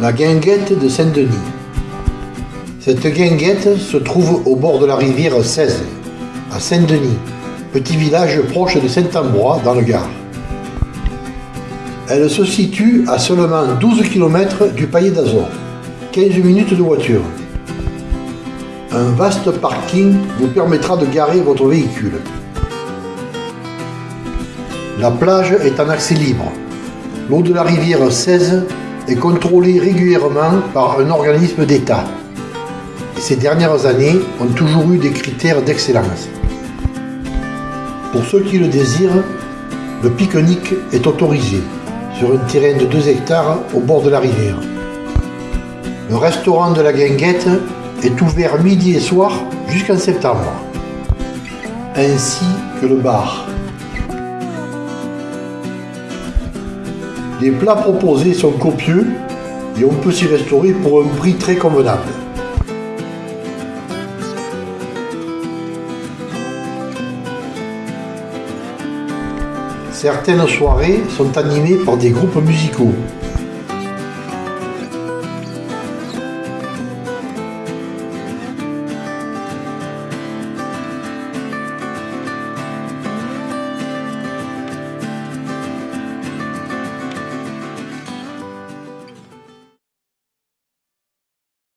La guinguette de Saint-Denis. Cette guinguette se trouve au bord de la rivière 16, à Saint-Denis, petit village proche de Saint-Ambrois dans le Gard. Elle se situe à seulement 12 km du Palais d'Azur, 15 minutes de voiture. Un vaste parking vous permettra de garer votre véhicule. La plage est en accès libre. L'eau de la rivière 16 est contrôlée régulièrement par un organisme d'État. Ces dernières années ont toujours eu des critères d'excellence. Pour ceux qui le désirent, le pique-nique est autorisé sur un terrain de 2 hectares au bord de la rivière. Le restaurant de la Guinguette est ouvert midi et soir jusqu'en septembre, ainsi que le bar. Les plats proposés sont copieux et on peut s'y restaurer pour un prix très convenable. Certaines soirées sont animées par des groupes musicaux